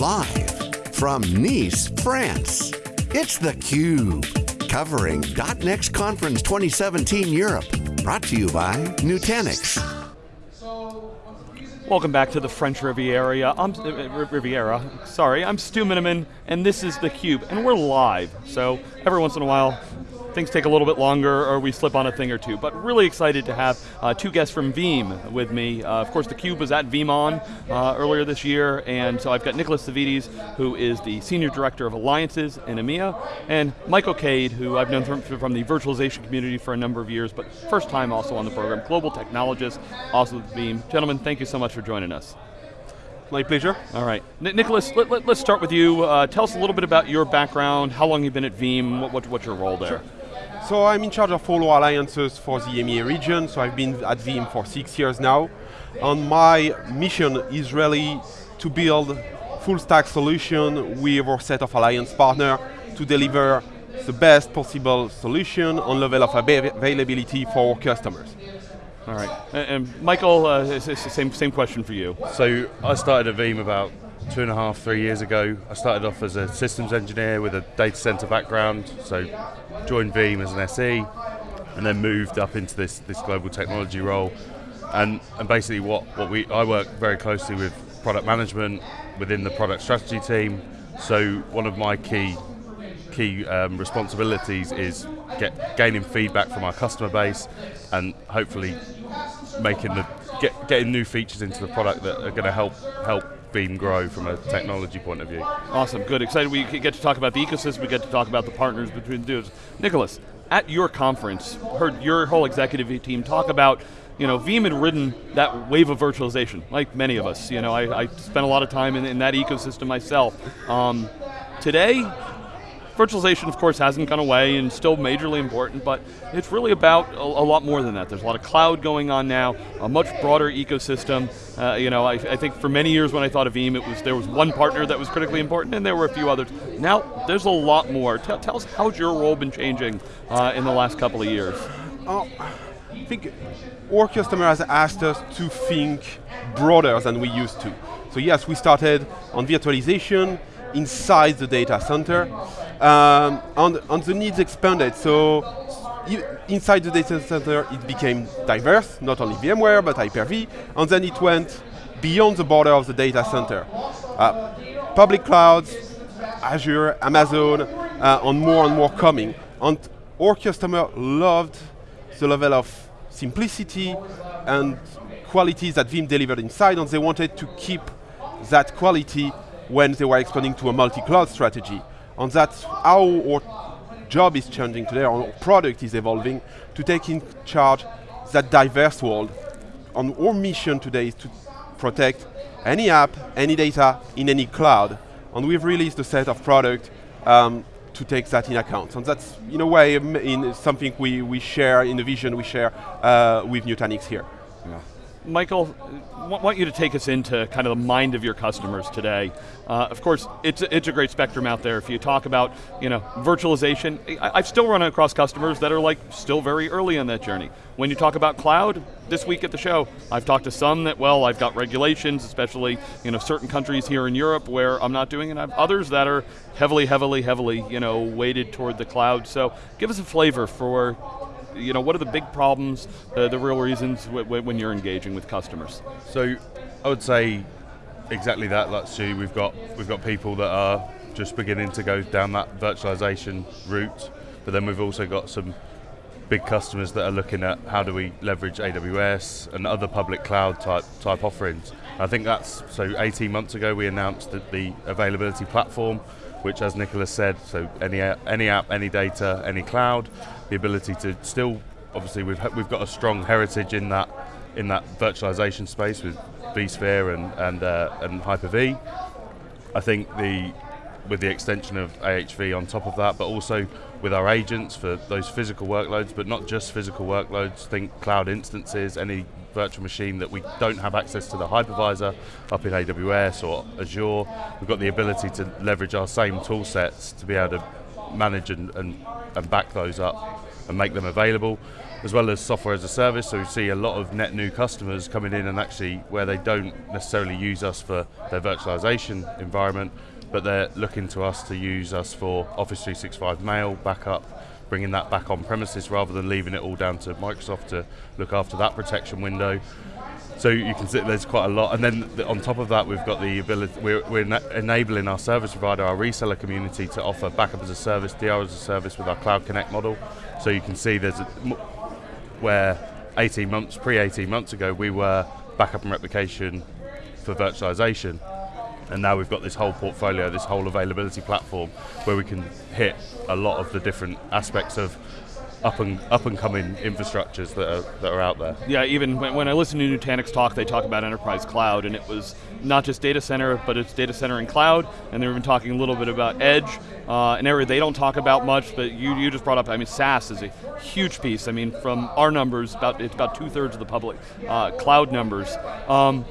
Live from Nice, France, it's theCUBE. Covering .next Conference 2017 Europe. Brought to you by Nutanix. Welcome back to the French Riviera. I'm, uh, Riviera, sorry, I'm Stu Miniman, and this is theCUBE, and we're live. So every once in a while, things take a little bit longer or we slip on a thing or two. But really excited to have uh, two guests from Veeam with me. Uh, of course, theCUBE was at VeeamON uh, earlier this year, and so I've got Nicholas Savvides, who is the Senior Director of Alliances in EMEA, and Michael Cade, who I've known from, from the virtualization community for a number of years, but first time also on the program, global technologist, also with Veeam. Gentlemen, thank you so much for joining us. My pleasure. All right. N Nicholas, let, us let, start with you. Uh, tell us a little bit about your background, how long you've been at Veeam, what, what, what's your role there? Sure. So I'm in charge of all alliances for the EMEA region, so I've been at Veeam for six years now. And my mission is really to build full stack solution with our set of alliance partner to deliver the best possible solution on level of availability for our customers. All right, and, and Michael, uh, same, same question for you. So I started at Veeam about two and a half, three years ago. I started off as a systems engineer with a data center background, so joined Veeam as an SE, and then moved up into this, this global technology role. And, and basically what, what we, I work very closely with product management within the product strategy team, so one of my key key um, responsibilities is get, gaining feedback from our customer base and hopefully making the get, getting new features into the product that are going to help help Veeam grow from a technology point of view. Awesome, good, excited we get to talk about the ecosystem, we get to talk about the partners between the dudes. Nicholas, at your conference, heard your whole executive team talk about you know, Veeam had ridden that wave of virtualization, like many of us. You know, I, I spent a lot of time in, in that ecosystem myself. Um, today, Virtualization, of course, hasn't gone away and still majorly important, but it's really about a, a, lot more than that. There's a lot of cloud going on now, a much broader ecosystem. Uh, you know, I, I, think for many years when I thought of Veeam, it was there was one partner that was critically important, and there were a few others. Now, there's a lot more. Tell, tell us, how's your role been changing uh, in the last couple of years? Oh, I think our customer has asked us to think broader than we used to. So yes, we started on virtualization inside the data center, um, and, and the needs expanded. So inside the data center, it became diverse, not only VMware, but Hyper-V, and then it went beyond the border of the data center. Uh, public clouds, Azure, Amazon, uh, and more and more coming. And our customer loved the level of simplicity and qualities that Veeam delivered inside, and they wanted to keep that quality when they were expanding to a multi-cloud strategy. And that's how our job is changing today, our product is evolving to take in charge that diverse world. And our mission today is to protect any app, any data, in any cloud. And we've released a set of product um, to take that in account. And that's, in a way, in something we, we share, in the vision we share uh, with Nutanix here. Yeah. Michael, I want you to take us into kind of the mind of your customers today. Uh, of course, it's, it's a great spectrum out there. If you talk about you know, virtualization, I, have still run across customers that are like still very early in that journey. When you talk about cloud, this week at the show, I've talked to some that, well, I've got regulations, especially you know, certain countries here in Europe where I'm not doing it. I have others that are heavily, heavily, heavily you know, weighted toward the cloud. So give us a flavor for you know, what are the big problems, uh, the real reasons when you're engaging with customers? So I would say exactly that, like Stu, we've got, we've got people that are just beginning to go down that virtualization route, but then we've also got some big customers that are looking at how do we leverage AWS and other public cloud type type offerings. I think that's, so 18 months ago we announced that the availability platform, which as Nicholas said, so any, any app, any data, any cloud, the ability to still, obviously we've, we've got a strong heritage in that, in that virtualization space with vSphere and, and, uh, and Hyper-V. I think the, with the extension of AHV on top of that, but also with our agents for those physical workloads, but not just physical workloads, think cloud instances, any virtual machine that we don't have access to the hypervisor up in AWS or Azure, we've got the ability to leverage our same tool sets to be able to manage and, and, and back those up and make them available, as well as software as a service. So we see a lot of net new customers coming in and actually where they don't necessarily use us for their virtualization environment, but they're looking to us to use us for Office 365 mail, backup, bringing that back on premises rather than leaving it all down to Microsoft to look after that protection window. So you can see there's quite a lot, and then on top of that, we've got the ability. We're, we're enabling our service provider, our reseller community, to offer backup as a service, DR as a service with our Cloud Connect model. So you can see there's a, where 18 months, pre 18 months ago, we were backup and replication for virtualization. And now we've got this whole portfolio, this whole availability platform where we can hit a lot of the different aspects of up and up and coming infrastructures that are, that are out there. Yeah, even when, when I listen to Nutanix talk, they talk about enterprise cloud, and it was not just data center, but it's data center and cloud, and they've been talking a little bit about edge, uh, an area they don't talk about much, but you, you just brought up, I mean, SaaS is a huge piece. I mean, from our numbers, about it's about two thirds of the public uh, cloud numbers. Um,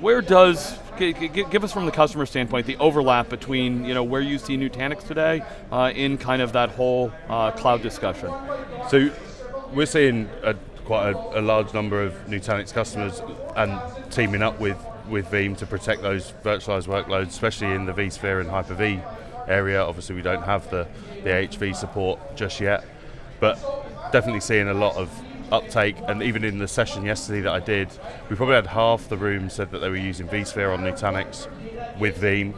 where does give us from the customer standpoint the overlap between you know where you see Nutanix today uh, in kind of that whole uh, cloud discussion. So we're seeing a, quite a, a, large number of Nutanix customers and teaming up with with Veeam to protect those virtualized workloads, especially in the vSphere and Hyper-V area. Obviously, we don't have the the HV support just yet, but definitely seeing a lot of uptake, and even in the session yesterday that I did, we probably had half the room said that they were using vSphere on Nutanix with Veeam,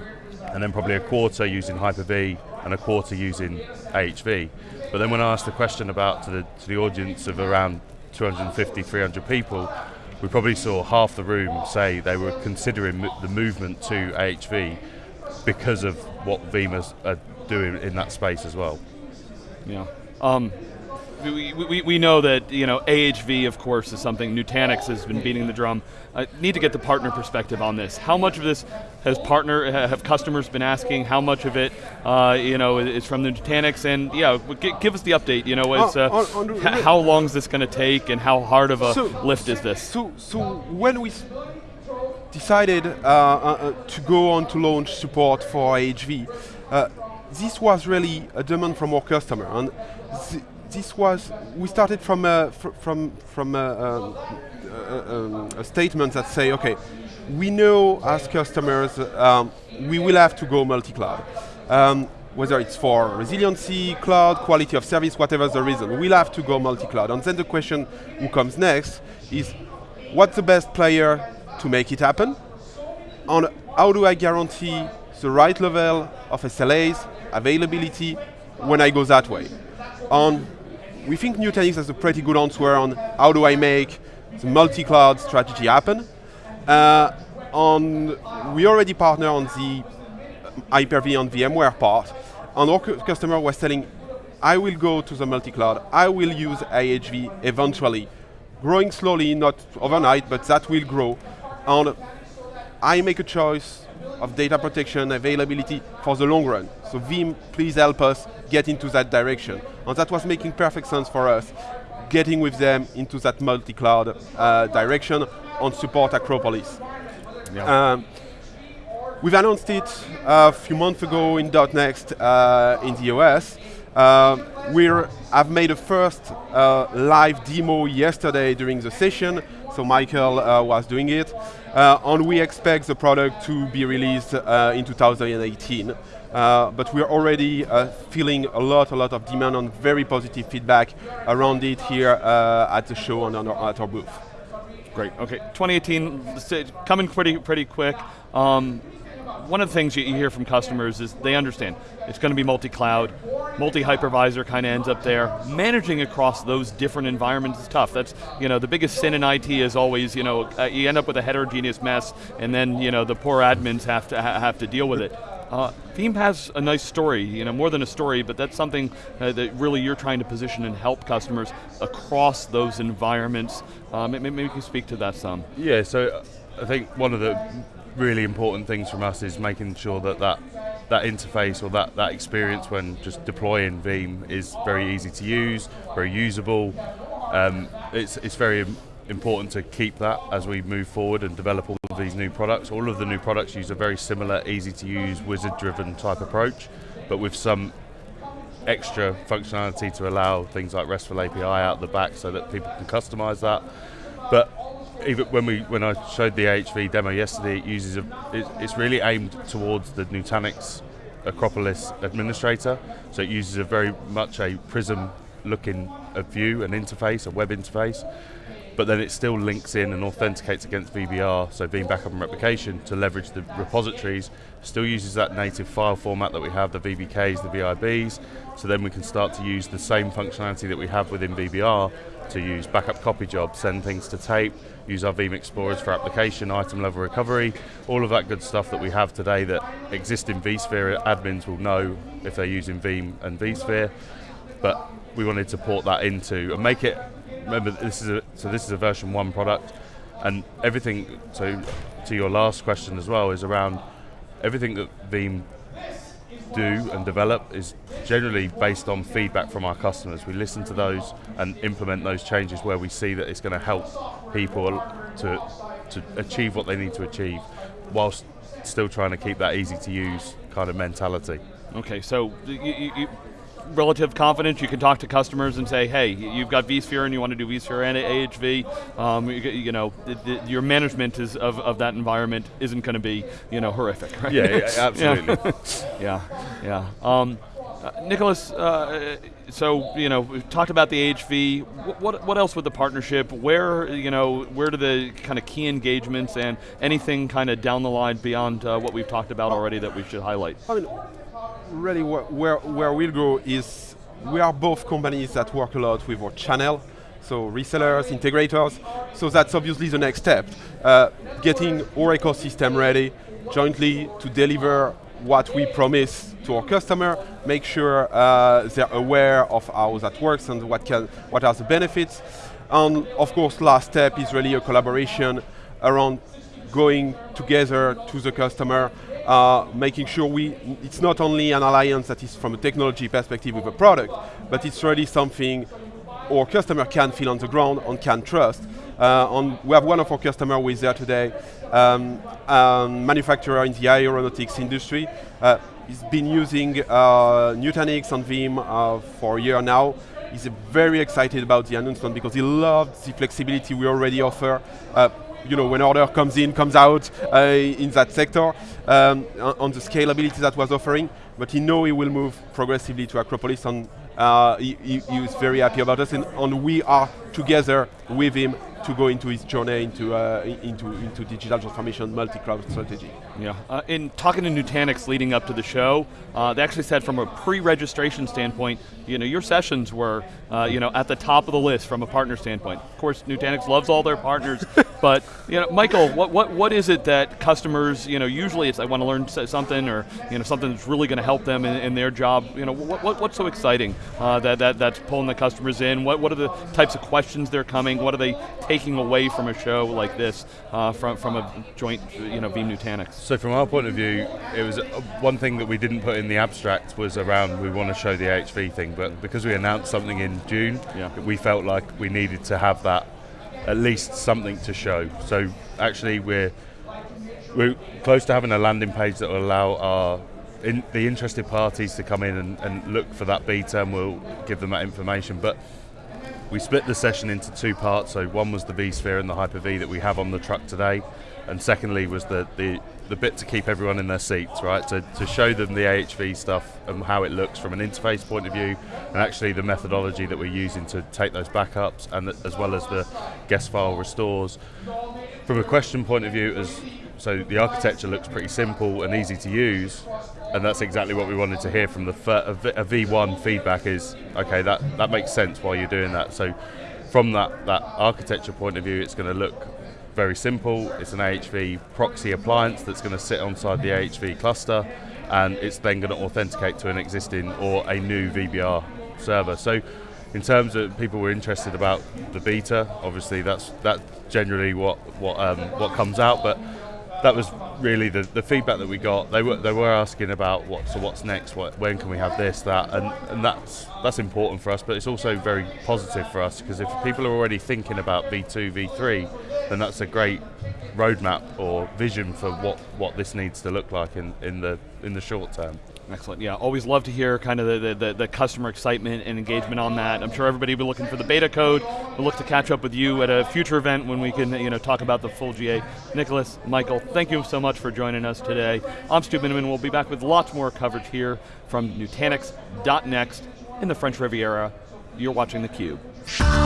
and then probably a quarter using Hyper-V and a quarter using AHV. But then when I asked the question about to the, to the audience of around 250, 300 people, we probably saw half the room say they were considering the movement to AHV because of what Veeam are doing in that space as well. Yeah. Um, we, we, we know that you know AHV, of course, is something Nutanix has been beating the drum. I need to get the partner perspective on this. How much of this has partner have customers been asking? How much of it, uh, you know, is from the Nutanix? And yeah, give us the update. You know, uh, on, on how long is this going to take, and how hard of a so, lift is this? So, so when we decided uh, uh, uh, to go on to launch support for AHV, uh, this was really a demand from our customer, and this was we started from a, fr from from a, a, a, statement that say, okay, we know as customers um, we will have to go multi-cloud. Um, whether it's for resiliency, cloud, quality of service, whatever the reason, we'll have to go multi-cloud. And then the question who comes next is, what's the best player to make it happen? And how do I guarantee the right level of SLAs, availability, when I go that way? And we think Nutanix has a pretty good answer on how do I make the multi-cloud strategy happen. Uh, on, we already partner on the Hyper-V and VMware part, and our customer was telling, I will go to the multi-cloud, I will use AHV eventually, growing slowly, not overnight, but that will grow. And I make a choice of data protection, availability for the long run. So Veeam, please help us get into that direction. And that was making perfect sense for us, getting with them into that multi-cloud uh, direction on support Acropolis. Yeah. Um, we've announced it a few months ago in .next uh, in the US. Uh, we have made a first uh, live demo yesterday during the session, so Michael uh, was doing it. Uh, and we expect the product to be released uh, in 2018. Uh, but we're already uh, feeling a lot, a lot of demand and very positive feedback around it here uh, at the show and our, at our booth. Great. Okay, 2018 coming pretty pretty quick. Um, one of the things you hear from customers is they understand it's going to be multi-cloud, multi-hypervisor kind of ends up there. Managing across those different environments is tough. That's you know the biggest sin in IT is always you know uh, you end up with a heterogeneous mess, and then you know the poor admins have to ha have to deal with it. Uh, Veeam has a nice story, you know, more than a story, but that's something uh, that really you're trying to position and help customers across those environments. Um, maybe you can speak to that some. Yeah, so I think one of the really important things from us is making sure that that, that interface or that, that experience when just deploying Veeam is very easy to use, very usable. Um, it's, it's very important to keep that as we move forward and develop all these new products. All of the new products use a very similar, easy to use, wizard driven type approach, but with some extra functionality to allow things like RESTful API out the back so that people can customize that. But even when we when I showed the AHV demo yesterday, it uses a it, it's really aimed towards the Nutanix Acropolis administrator. So it uses a very much a Prism looking a view, an interface, a web interface, but then it still links in and authenticates against VBR, so Veeam Backup and Replication, to leverage the repositories. Still uses that native file format that we have, the VBKs, the VIBs, so then we can start to use the same functionality that we have within VBR to use backup copy jobs, send things to tape, use our Veeam Explorers for application, item level recovery, all of that good stuff that we have today that existing vSphere admins will know if they're using Veeam and vSphere. But we wanted to port that into and make it remember this is a so this is a version one product, and everything. So to your last question as well is around everything that Veeam do and develop is generally based on feedback from our customers. We listen to those and implement those changes where we see that it's going to help people to to achieve what they need to achieve, whilst still trying to keep that easy to use kind of mentality. Okay, so you, you, relative confidence, you can talk to customers and say, hey, you've got vSphere and you want to do vSphere and AHV. Um, you, you, know, the, the, your management is of, of that environment isn't going to be, you know, horrific, right? Yeah, yeah absolutely. yeah, yeah. Um, uh, Nicholas, uh, so you know we've talked about the AHV. What what else with the partnership? Where you know where do the kind of key engagements and anything kind of down the line beyond uh, what we've talked about already that we should highlight? I mean, really where, where, where we'll go is we are both companies that work a lot with our channel, so resellers, integrators, so that's obviously the next step. Uh, getting our ecosystem ready jointly to deliver what we promise to our customer, make sure uh, they're aware of how that works and what, can, what are the benefits. And of course, last step is really a collaboration around going together to the customer uh, making sure we, it's not only an alliance that is from a technology perspective with a product, but it's really something our customer can feel on the ground and can trust. Uh, on, we have one of our customers who is there today, um, a manufacturer in the aeronautics industry. Uh, he's been using uh, Nutanix and Veeam uh, for a year now. He's very excited about the announcement because he loves the flexibility we already offer. Uh, you know, when order comes in, comes out uh, in that sector, um, on the scalability that was offering, but he know he will move progressively to Acropolis and uh, he, he, he, was very happy about us and, and we are together with him to go into his journey into uh, into into digital transformation, multi-cloud strategy. Yeah, uh, in talking to Nutanix leading up to the show, uh, they actually said from a pre-registration standpoint, you know, your sessions were, uh, you know, at the top of the list from a partner standpoint. Of course, Nutanix loves all their partners, but you know, Michael, what what what is it that customers, you know, usually it's I want to learn something or you know something that's really going to help them in, in, their job. You know, what, what what's so exciting uh, that that that's pulling the customers in? What what are the types of questions they're coming? What are they taking away from a show like this uh, from from a joint, you know, Veeam Nutanix? So from our point of view, it was uh, one thing that we didn't put in the abstract was around we want to show the HV thing, but because we announced something in June, yeah. we felt like we needed to have that at least something to show. So actually, we're we're close to having a landing page that will allow our in, the interested parties to come in and, and look for that beta, and we'll give them that information. But we split the session into two parts. So one was the vSphere and the Hyper-V that we have on the truck today, and secondly was the, the, the bit to keep everyone in their seats, right? To, to show them the AHV stuff and how it looks from an interface point of view, and actually the methodology that we're using to take those backups, and the, as well as the guest file restores. From a question point of view, as so the architecture looks pretty simple and easy to use, and that's exactly what we wanted to hear from the a V1 feedback is okay that that makes sense while you're doing that. So from that that architecture point of view, it's going to look very simple. It's an AHV proxy appliance that's going to sit inside the AHV cluster, and it's then going to authenticate to an existing or a new VBR server. So in terms of people were interested about the beta, obviously that's that's generally what what um, what comes out, but that was really the, the feedback that we got. They were they were asking about what so what's next, what, when can we have this, that, and and that's that's important for us. But it's also very positive for us because if people are already thinking about V2, V3, then that's a great roadmap or vision for what, what this needs to look like in, in the in the short term. Excellent. Yeah, always love to hear kind of the, the, the, customer excitement and engagement on that. I'm sure everybody will be looking for the beta code. We'll look to catch up with you at a future event when we can you know, talk about the full GA. Nicholas, Michael, thank you so much for joining us today. I'm Stu Miniman. We'll be back with lots more coverage here from Nutanix.next in the French Riviera. You're watching theCUBE.